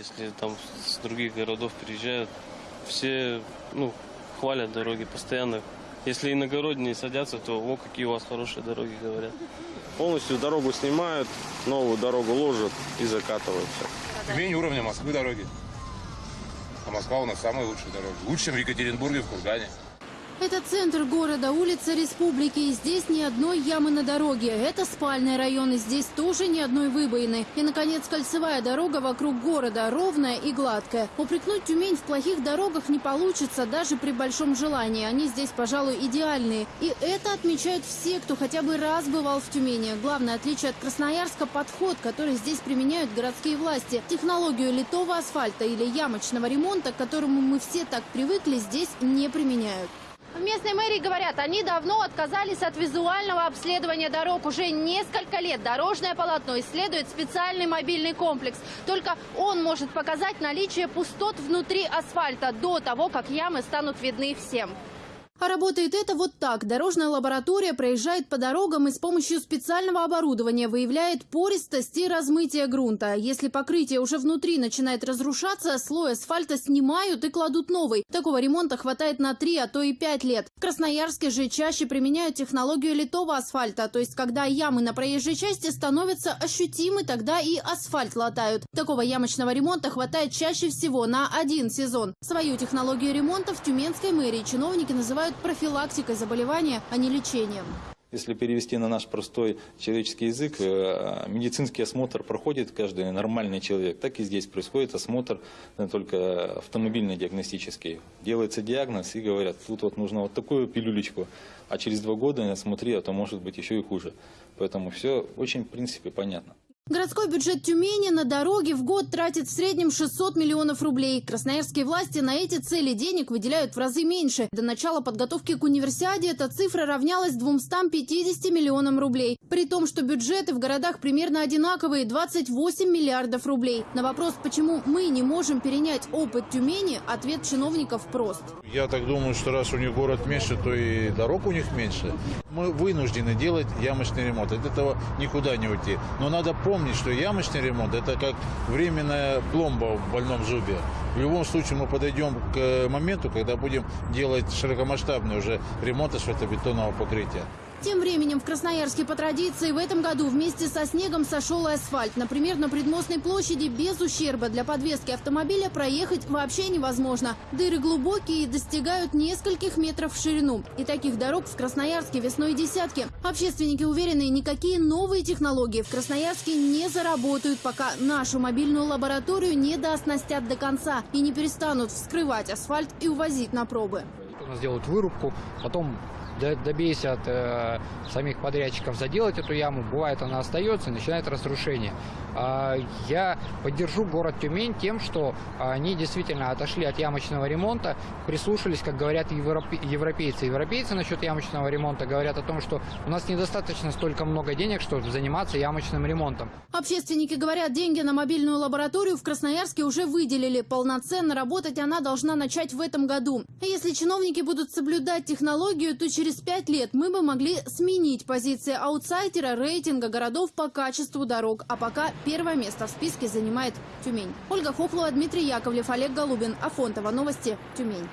Если там с других городов приезжают, все ну, хвалят дороги постоянно. Если иногородние садятся, то о, какие у вас хорошие дороги, говорят. Полностью дорогу снимают, новую дорогу ложат и закатывают все. Тюмень уровня Москвы дороги. А Москва у нас самые лучшие дороги. Лучше, чем в Екатеринбурге, в Кургане. Это центр города, улица Республики. И здесь ни одной ямы на дороге. Это спальный район, и здесь тоже ни одной выбоины. И, наконец, кольцевая дорога вокруг города, ровная и гладкая. Упрекнуть Тюмень в плохих дорогах не получится, даже при большом желании. Они здесь, пожалуй, идеальные. И это отмечают все, кто хотя бы раз бывал в Тюмени. Главное отличие от Красноярска – подход, который здесь применяют городские власти. Технологию литого асфальта или ямочного ремонта, к которому мы все так привыкли, здесь не применяют. В местной мэрии говорят, они давно отказались от визуального обследования дорог. Уже несколько лет дорожное полотно исследует специальный мобильный комплекс. Только он может показать наличие пустот внутри асфальта до того, как ямы станут видны всем. А работает это вот так. Дорожная лаборатория проезжает по дорогам и с помощью специального оборудования выявляет пористость и размытие грунта. Если покрытие уже внутри начинает разрушаться, слой асфальта снимают и кладут новый. Такого ремонта хватает на 3, а то и 5 лет. В Красноярске же чаще применяют технологию литого асфальта, то есть когда ямы на проезжей части становятся ощутимы, тогда и асфальт латают. Такого ямочного ремонта хватает чаще всего на один сезон. Свою технологию ремонта в Тюменской мэрии чиновники называют профилактикой заболевания, а не лечением. Если перевести на наш простой человеческий язык, э, медицинский осмотр проходит каждый нормальный человек. Так и здесь происходит осмотр, э, только автомобильно-диагностический. Делается диагноз и говорят, тут вот нужно вот такую пилюлечку, а через два года смотри, а то может быть еще и хуже. Поэтому все очень, в принципе, понятно. Городской бюджет Тюмени на дороги в год тратит в среднем 600 миллионов рублей. Красноярские власти на эти цели денег выделяют в разы меньше. До начала подготовки к универсиаде эта цифра равнялась 250 миллионам рублей. При том, что бюджеты в городах примерно одинаковые – 28 миллиардов рублей. На вопрос, почему мы не можем перенять опыт Тюмени, ответ чиновников прост. Я так думаю, что раз у них город меньше, то и дорог у них меньше. Мы вынуждены делать ямочный ремонт. От этого никуда не уйти. Но надо помнить, что ямочный ремонт – это как временная пломба в больном зубе. В любом случае мы подойдем к моменту, когда будем делать широкомасштабный уже ремонт асфальтобетонного покрытия. Тем временем в Красноярске по традиции в этом году вместе со снегом сошел асфальт. Например, на Предмостной площади без ущерба для подвески автомобиля проехать вообще невозможно. Дыры глубокие и достигают нескольких метров в ширину. И таких дорог в Красноярске весной десятки. Общественники уверены, никакие новые технологии в Красноярске не заработают, пока нашу мобильную лабораторию не дооснастят до конца и не перестанут вскрывать асфальт и увозить на пробы. Делают вырубку, потом добейся от э, самих подрядчиков заделать эту яму, бывает она остается начинает разрушение. Э, я поддержу город Тюмень тем, что они действительно отошли от ямочного ремонта, прислушались, как говорят европейцы. Европейцы насчет ямочного ремонта говорят о том, что у нас недостаточно столько много денег, чтобы заниматься ямочным ремонтом. Общественники говорят, деньги на мобильную лабораторию в Красноярске уже выделили. Полноценно работать она должна начать в этом году. Если чиновники будут соблюдать технологию, то через через пять лет мы бы могли сменить позиции аутсайдера рейтинга городов по качеству дорог. А пока первое место в списке занимает Тюмень. Ольга Хохлова, Дмитрий Яковлев, Олег Голубин. Афонтова. Новости. Тюмень.